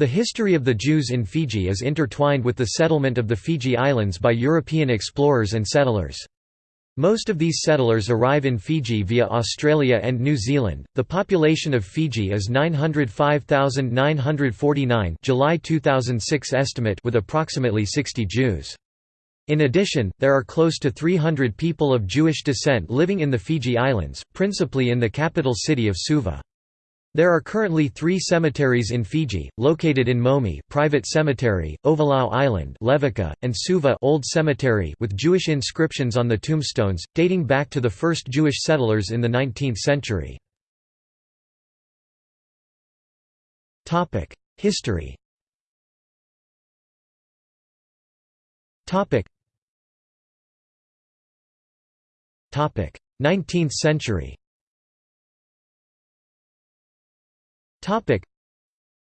The history of the Jews in Fiji is intertwined with the settlement of the Fiji Islands by European explorers and settlers. Most of these settlers arrive in Fiji via Australia and New Zealand. The population of Fiji is 905,949, July 2006 estimate, with approximately 60 Jews. In addition, there are close to 300 people of Jewish descent living in the Fiji Islands, principally in the capital city of Suva. There are currently three cemeteries in Fiji, located in Momi private cemetery, Ovalau Island Levuka, and Suva Old Cemetery with Jewish inscriptions on the tombstones, dating back to the first Jewish settlers in the 19th century. History Topic 19th century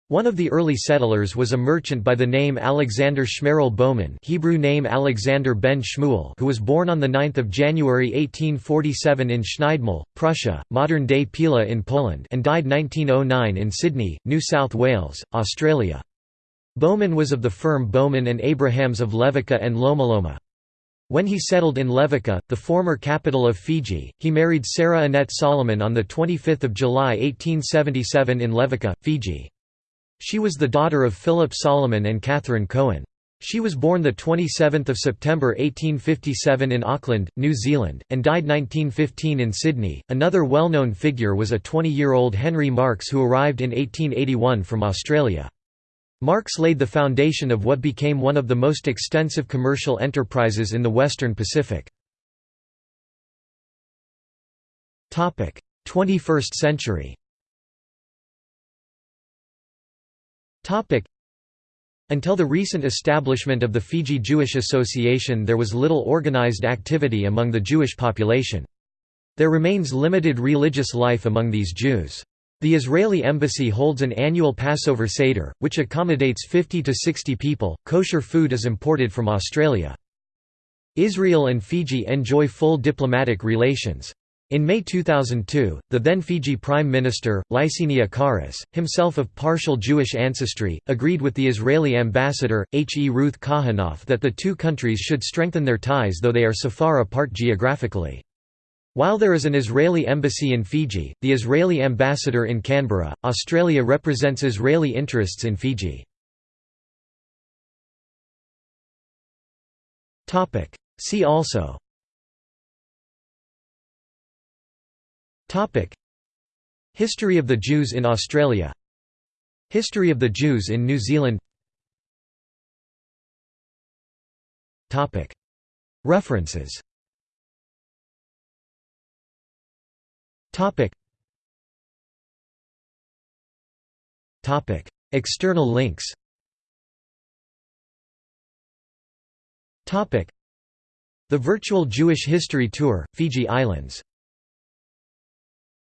One of the early settlers was a merchant by the name Alexander Shmerel Bowman Hebrew name Alexander ben Shmuel who was born on 9 January 1847 in Schneidemühl, Prussia, modern-day Pila in Poland and died 1909 in Sydney, New South Wales, Australia. Bowman was of the firm Bowman and Abrahams of Levuka and Lomaloma. When he settled in Levuka, the former capital of Fiji, he married Sarah Annette Solomon on 25 July 1877 in Levuka, Fiji. She was the daughter of Philip Solomon and Catherine Cohen. She was born 27 September 1857 in Auckland, New Zealand, and died 1915 in Sydney. Another well known figure was a 20 year old Henry Marks who arrived in 1881 from Australia. Marks laid the foundation of what became one of the most extensive commercial enterprises in the Western Pacific. 21st century Until the recent establishment of the Fiji Jewish Association there was little organized activity among the Jewish population. There remains limited religious life among these Jews. The Israeli embassy holds an annual Passover Seder, which accommodates 50 to 60 people. Kosher food is imported from Australia. Israel and Fiji enjoy full diplomatic relations. In May 2002, the then Fiji Prime Minister, Laisenia Qarase, himself of partial Jewish ancestry, agreed with the Israeli ambassador, H. E. Ruth Kahanoff that the two countries should strengthen their ties though they are so far apart geographically. While there is an Israeli embassy in Fiji, the Israeli ambassador in Canberra, Australia represents Israeli interests in Fiji. See also. History of the Jews in Australia. History of the Jews in New Zealand. References Topic. Topic. External links Topic. The Virtual Jewish History Tour, Fiji Islands